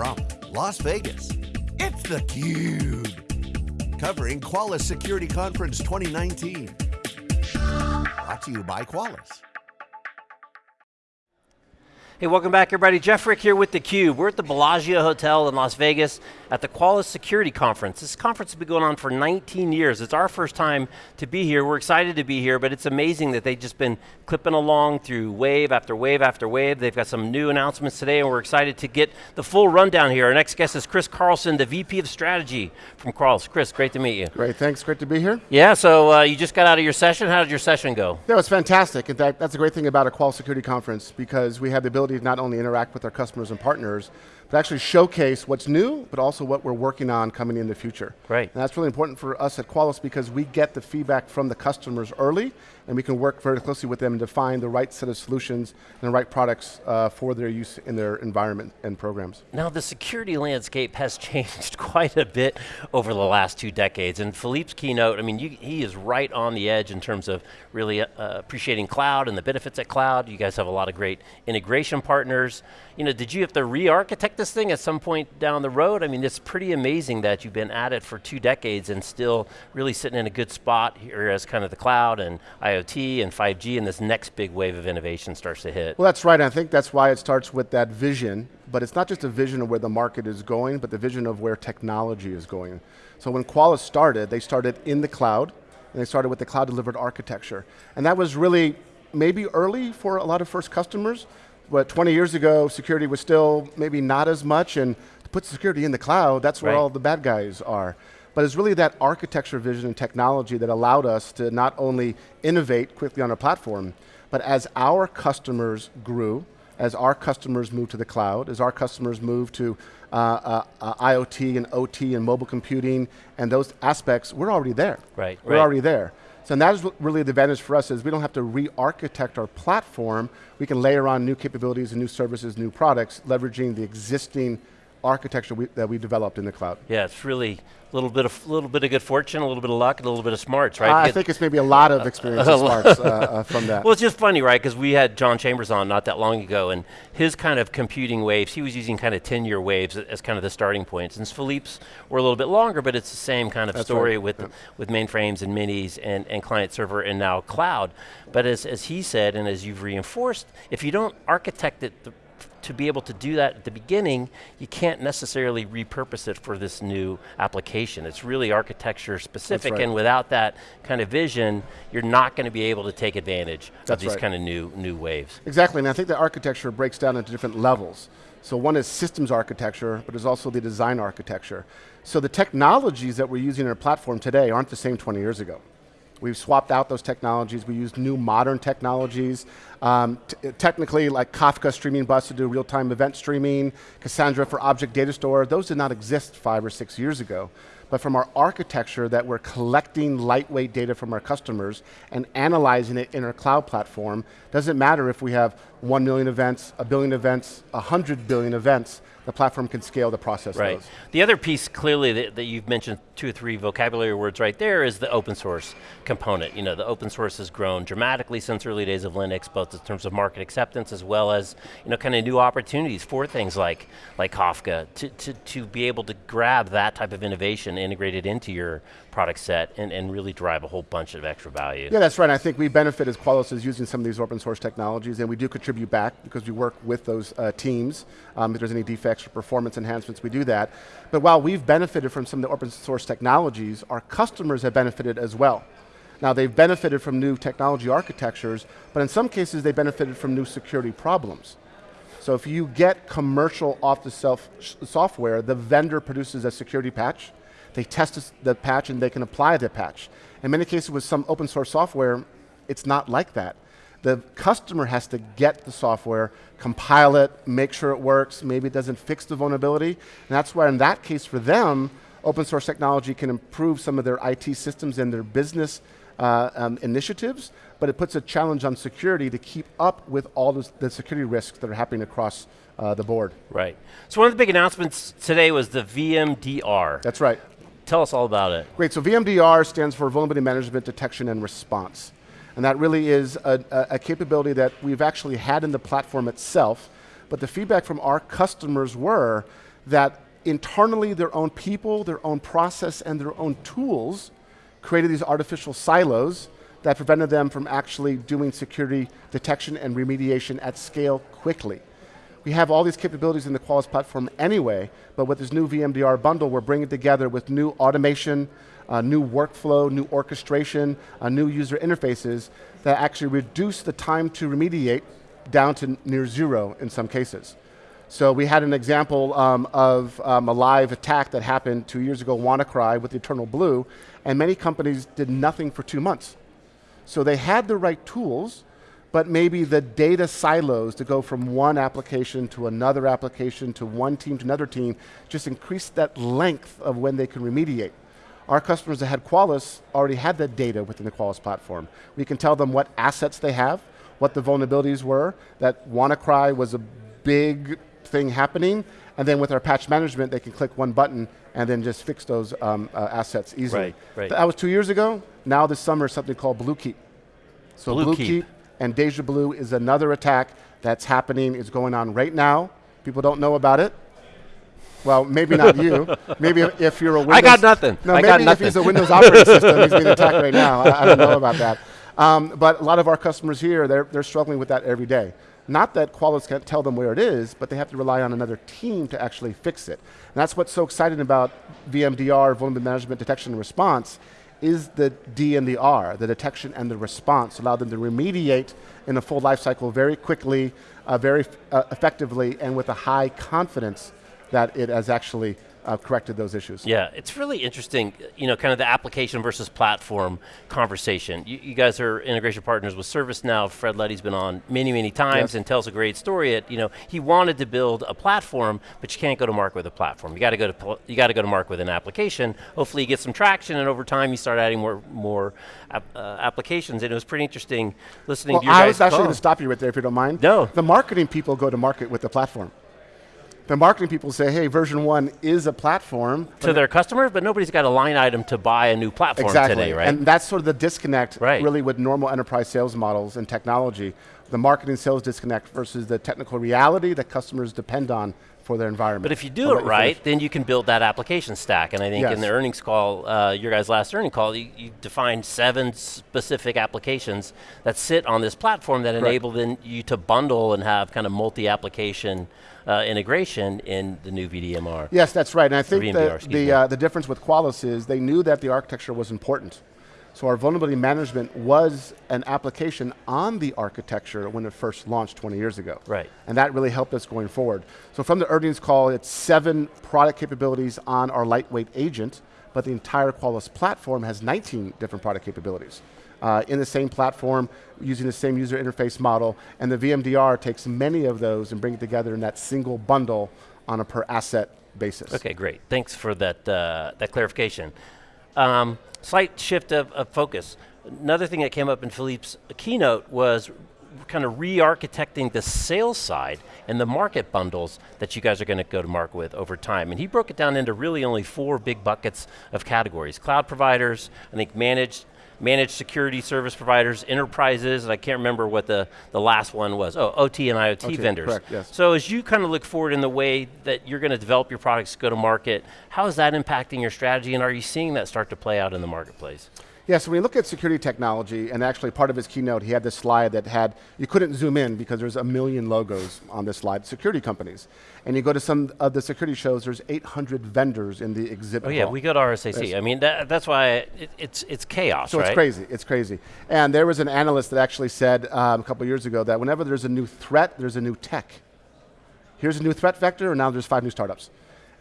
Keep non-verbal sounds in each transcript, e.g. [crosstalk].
from Las Vegas, it's theCUBE. Covering Qualys Security Conference 2019. Brought to you by Qualys. Hey, welcome back everybody. Jeff Frick here with theCUBE. We're at the Bellagio Hotel in Las Vegas at the Qualys Security Conference. This conference has been going on for 19 years. It's our first time to be here. We're excited to be here, but it's amazing that they've just been clipping along through wave after wave after wave. They've got some new announcements today and we're excited to get the full rundown here. Our next guest is Chris Carlson, the VP of Strategy from Qualys. Chris, great to meet you. Great, thanks, great to be here. Yeah, so uh, you just got out of your session. How did your session go? Yeah, it was fantastic. In fact, that's a great thing about a Qualys Security Conference because we have the ability ability to not only interact with our customers and partners, but actually showcase what's new, but also what we're working on coming in the future. Right. And that's really important for us at Qualys because we get the feedback from the customers early, and we can work very closely with them to find the right set of solutions and the right products uh, for their use in their environment and programs. Now the security landscape has [laughs] changed quite a bit over the last two decades, and Philippe's keynote, I mean, you, he is right on the edge in terms of really uh, appreciating cloud and the benefits at cloud. You guys have a lot of great integration partners. You know, did you have to re-architect this thing at some point down the road? I mean, it's pretty amazing that you've been at it for two decades and still really sitting in a good spot here as kind of the cloud and IoT and 5G and this next big wave of innovation starts to hit. Well, that's right. I think that's why it starts with that vision, but it's not just a vision of where the market is going, but the vision of where technology is going. So when Qualys started, they started in the cloud, and they started with the cloud delivered architecture. And that was really maybe early for a lot of first customers, but 20 years ago, security was still maybe not as much, and to put security in the cloud, that's where right. all the bad guys are. But it's really that architecture vision and technology that allowed us to not only innovate quickly on our platform, but as our customers grew, as our customers moved to the cloud, as our customers moved to uh, uh, uh, IoT and OT and mobile computing and those aspects, we're already there. Right, We're right. already there. So that is really the advantage for us is we don't have to re-architect our platform. We can layer on new capabilities and new services, new products, leveraging the existing architecture we, that we developed in the cloud. Yeah, it's really a little bit of little bit of good fortune, a little bit of luck, and a little bit of smarts, right? I think it's maybe a lot of experience and [laughs] smarts uh, uh, from that. Well, it's just funny, right? Because we had John Chambers on not that long ago, and his kind of computing waves, he was using kind of 10-year waves as kind of the starting points. And Philippe's were a little bit longer, but it's the same kind of That's story right. with Yeah. with mainframes and minis and, and client server and now cloud. But as, as he said, and as you've reinforced, if you don't architect it the, to be able to do that at the beginning, you can't necessarily repurpose it for this new application. It's really architecture specific, right. and without that kind of vision, you're not going to be able to take advantage of these right. kind of new new waves. Exactly, and I think the architecture breaks down into different levels. So one is systems architecture, but there's also the design architecture. So the technologies that we're using in our platform today aren't the same 20 years ago. We've swapped out those technologies. We use new modern technologies. Um, technically, like Kafka streaming bus to do real-time event streaming, Cassandra for object data store, those did not exist five or six years ago. But from our architecture that we're collecting lightweight data from our customers and analyzing it in our cloud platform, doesn't matter if we have one million events, a billion events, a hundred billion events, the platform can scale to process Right. those. The other piece clearly that, that you've mentioned two or three vocabulary words right there is the open source component. You know, the open source has grown dramatically since early days of Linux, both in terms of market acceptance as well as, you know, kind of new opportunities for things like, like Kafka to, to, to be able to grab that type of innovation integrated into your product set and, and really drive a whole bunch of extra value. Yeah, that's right. I think we benefit as Qualys is using some of these open source technologies, and we do contribute back because we work with those uh, teams. Um, if there's any defects or performance enhancements, we do that. But while we've benefited from some of the open source technologies, our customers have benefited as well. Now they've benefited from new technology architectures, but in some cases they benefited from new security problems. So if you get commercial off-the-shelf software, the vendor produces a security patch, they test the patch and they can apply the patch. In many cases with some open source software, it's not like that. The customer has to get the software, compile it, make sure it works, maybe it doesn't fix the vulnerability, and that's why in that case for them, open source technology can improve some of their IT systems and their business uh, um, initiatives, but it puts a challenge on security to keep up with all this, the security risks that are happening across uh, the board. Right. So one of the big announcements today was the VMDR. That's right. Tell us all about it. Great, so VMDR stands for Vulnerability Management Detection and Response. And that really is a, a, capability that we've actually had in the platform itself, but the feedback from our customers were, that internally their own people, their own process, and their own tools created these artificial silos that prevented them from actually doing security detection and remediation at scale quickly. We have all these capabilities in the Qualys platform anyway, but with this new VMDR bundle, we're bringing together with new automation, uh, new workflow, new orchestration, uh, new user interfaces that actually reduce the time to remediate down to near zero in some cases. So we had an example um, of um, a live attack that happened two years ago, WannaCry with Eternal Blue, and many companies did nothing for two months. So they had the right tools, but maybe the data silos to go from one application to another application to one team to another team just increased that length of when they can remediate. Our customers that had Qualys already had that data within the Qualys platform. We can tell them what assets they have, what the vulnerabilities were, that WannaCry was a big thing happening, and then with our patch management, they can click one button and then just fix those um, uh, assets easily. Right, right. That was two years ago. Now this summer something called Bluekeep. So Blue Bluekeep Keep. and Deja Blue is another attack that's happening, is going on right now. People don't know about it. Well, maybe not you. Maybe if, if you're a Windows. I got nothing. No, I maybe if he's a Windows operating [laughs] system, he's being attacked right now. I, I don't know about that. Um, but a lot of our customers here, they're, they're struggling with that every day. Not that Qualys can't tell them where it is, but they have to rely on another team to actually fix it. And that's what's so exciting about VMDR, Vulnerability Management Detection and Response, is the D and the R, the detection and the response, allow them to remediate in a full life cycle very quickly, uh, very uh, effectively, and with a high confidence that it has actually uh, corrected those issues. Yeah, it's really interesting, you know, kind of the application versus platform conversation. You, you guys are integration partners with ServiceNow. Fred Luddy's been on many, many times Yes. and tells a great story. At, you know, he wanted to build a platform, but you can't go to market with a platform. You got to go to you got to go to market with an application. Hopefully, you get some traction, and over time, you start adding more more ap- uh, applications. And it was pretty interesting listening Well, to your I was actually going to stop you right there if you don't mind. No. The marketing people go to market with the platform. The marketing people say, hey, version one is a platform. to their customers, but nobody's got a line item to buy a new platform exactly. today, right? And that's sort of the disconnect Right. really with normal enterprise sales models and technology. The marketing sales disconnect versus the technical reality that customers depend on for their environment. But if you do it finish. right, then you can build that application stack. And I think in the earnings call, uh, your guys' last earning call, you, you defined seven specific applications that sit on this platform that enable then you to bundle and have kind of multi-application uh, integration in the new VDMR. Yes, that's right. And I think VMDR, excuse the, uh, the difference with Qualys is they knew that the architecture was important. So our vulnerability management was an application on the architecture when it first launched 20 years ago. Right. And that really helped us going forward. So from the earnings call, it's seven product capabilities on our lightweight agent, but the entire Qualys platform has 19 different product capabilities. Uh, in the same platform, using the same user interface model, and the VMDR takes many of those and brings it together in that single bundle on a per asset basis. Okay, great. Thanks for that, uh, that clarification. Um, slight shift of, of focus. Another thing that came up in Philippe's keynote was kind of re-architecting the sales side and the market bundles that you guys are going to go to market with over time. And he broke it down into really only four big buckets of categories. Cloud providers, I think managed, managed security service providers, enterprises, and I can't remember what the, the last one was. Oh, OT and IoT OT, vendors. correct, yes. So as you kind of look forward in the way that you're going to develop your products, go to market, how is that impacting your strategy and are you seeing that start to play out in the marketplace? Yeah, so when you look at security technology, and actually part of his keynote, he had this slide that had, you couldn't zoom in because there's a million logos on this slide, security companies. And you go to some of the security shows, there's 800 vendors in the exhibit Oh yeah, hall. we go to RSAC. I mean, that, that's why it, it's, it's chaos, So right? it's crazy, it's crazy. And there was an analyst that actually said um, a couple years ago that whenever there's a new threat, there's a new tech. Here's a new threat vector, and now there's five new startups.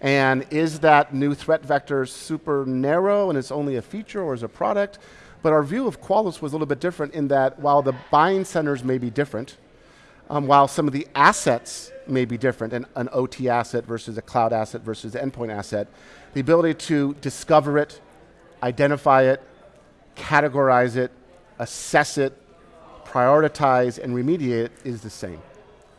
And is that new threat vector super narrow and it's only a feature or is a product? But our view of Qualys was a little bit different in that while the buying centers may be different, um, while some of the assets may be different, an, an OT asset versus a cloud asset versus an endpoint asset, the ability to discover it, identify it, categorize it, assess it, prioritize, and remediate it is the same.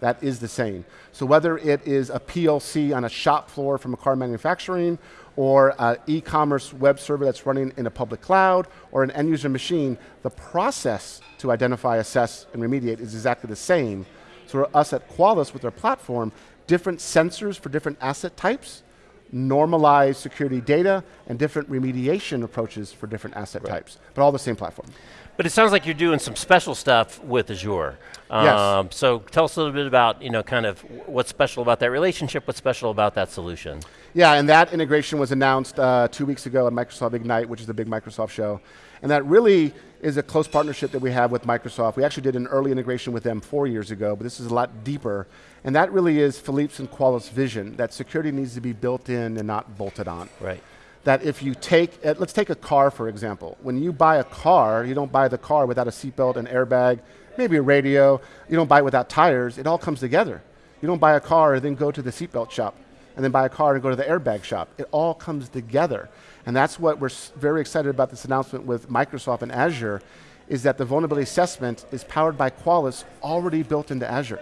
That is the same. So whether it is a PLC on a shop floor from a car manufacturing, or an e-commerce web server that's running in a public cloud, or an end user machine, the process to identify, assess, and remediate is exactly the same. So for us at Qualys with our platform, different sensors for different asset types, normalized security data, and different remediation approaches for different asset right. types, but all the same platform. But it sounds like you're doing some special stuff with Azure. Yes. Um, so tell us a little bit about, you know, kind of what's special about that relationship, what's special about that solution. Yeah, and that integration was announced uh, two weeks ago at Microsoft Ignite, which is the big Microsoft show. And that really is a close partnership that we have with Microsoft. We actually did an early integration with them four years ago, but this is a lot deeper. And that really is Philippe's and Qualys' vision, that security needs to be built in and not bolted on. Right that if you take, uh, let's take a car for example. When you buy a car, you don't buy the car without a seatbelt, an airbag, maybe a radio. You don't buy it without tires. It all comes together. You don't buy a car and then go to the seatbelt shop and then buy a car and go to the airbag shop. It all comes together. And that's what we're very excited about this announcement with Microsoft and Azure is that the vulnerability assessment is powered by Qualys already built into Azure.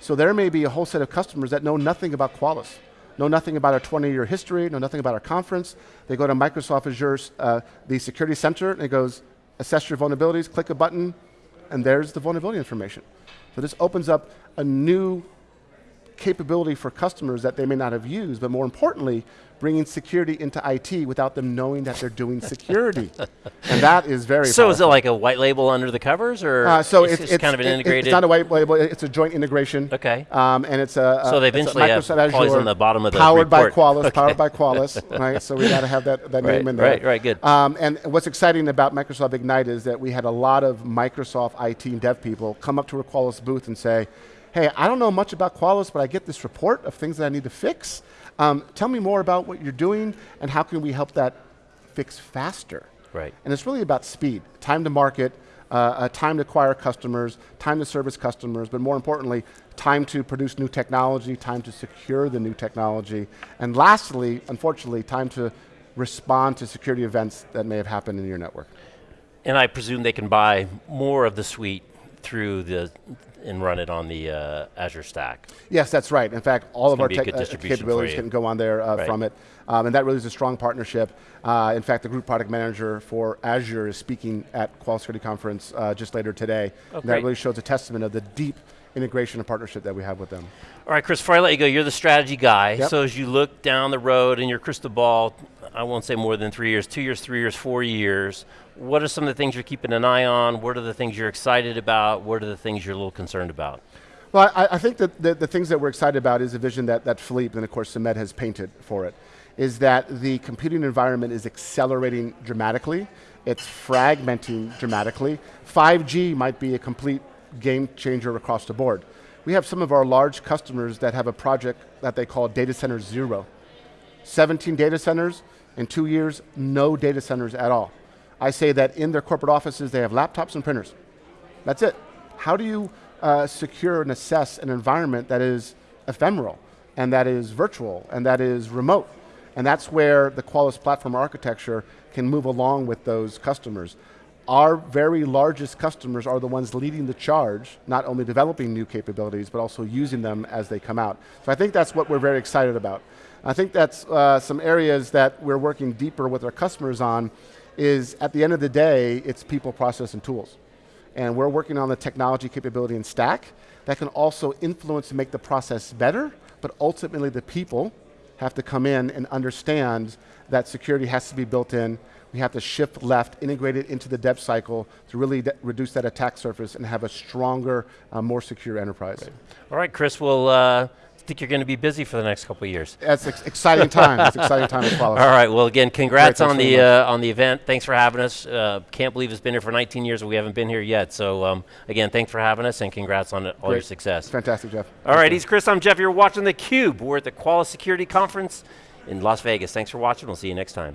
So there may be a whole set of customers that know nothing about Qualys know nothing about our 20-year history, know nothing about our conference. They go to Microsoft Azure's uh, the Security Center, and it goes, assess your vulnerabilities, click a button, and there's the vulnerability information. So this opens up a new capability for customers that they may not have used, but more importantly, bringing security into IT without them knowing that they're doing security. [laughs] and that is very So powerful. is it like a white label under the covers or uh, so it's, it's, it's, kind of an integrated? It's not a white label, it's a joint integration. Okay. Um, and it's a, So they eventually have Azure on the bottom of the Powered report. by Qualys, okay. powered by Qualys, [laughs] right? So we got to have that, that right, name in there. Right, right, good. Um, and what's exciting about Microsoft Ignite is that we had a lot of Microsoft IT and dev people come up to a Qualys booth and say, hey, I don't know much about Qualys, but I get this report of things that I need to fix. Um, tell me more about what you're doing and how can we help that fix faster? Right. And it's really about speed, time to market, uh, uh, time to acquire customers, time to service customers, but more importantly, time to produce new technology, time to secure the new technology, and lastly, unfortunately, time to respond to security events that may have happened in your network. And I presume they can buy more of the suite through the and run it on the uh, Azure stack. Yes, that's right. In fact, all it's of our tech, uh, capabilities can go on there uh, right. from it. Um, and that really is a strong partnership. Uh, in fact, the group product manager for Azure is speaking at Qual Security Conference uh, just later today. Oh, that really shows a testament of the deep integration and partnership that we have with them. All right, Chris, before I let you go, you're the strategy guy. Yep. So as you look down the road in your crystal ball, I won't say more than three years, two years, three years, four years, what are some of the things you're keeping an eye on? What are the things you're excited about? What are the things you're a little concerned about? Well, I, I think that the, the, things that we're excited about is the vision that, that Philippe and of course Sumedh has painted for it, is that the computing environment is accelerating dramatically. It's fragmenting dramatically. 5G might be a complete game changer across the board. We have some of our large customers that have a project that they call Data Center Zero. 17 data centers, in two years, no data centers at all. I say that in their corporate offices, they have laptops and printers. That's it. How do you uh, secure and assess an environment that is ephemeral, and that is virtual, and that is remote? And that's where the Qualys platform architecture can move along with those customers. Our very largest customers are the ones leading the charge, not only developing new capabilities, but also using them as they come out. So I think that's what we're very excited about. I think that's uh, some areas that we're working deeper with our customers on is at the end of the day, it's people, process, and tools. And we're working on the technology capability and stack that can also influence and make the process better, but ultimately the people have to come in and understand that security has to be built in. We have to shift left, integrate it into the dev cycle to really reduce that attack surface and have a stronger, uh, more secure enterprise. Right. All right, Chris, we'll uh, think you're going to be busy for the next couple of years. That's ex exciting time. It's exciting time as [laughs] well. All right. Well, again, congrats on the uh, on the event. Thanks for having us. Uh, can't believe it's been here for 19 years and we haven't been here yet. So um, again, thanks for having us and congrats on all Great. your success. Fantastic, Jeff. All right. He's Chris. I'm Jeff. You're watching the Cube. We're at the Qualys Security Conference in Las Vegas. Thanks for watching. We'll see you next time.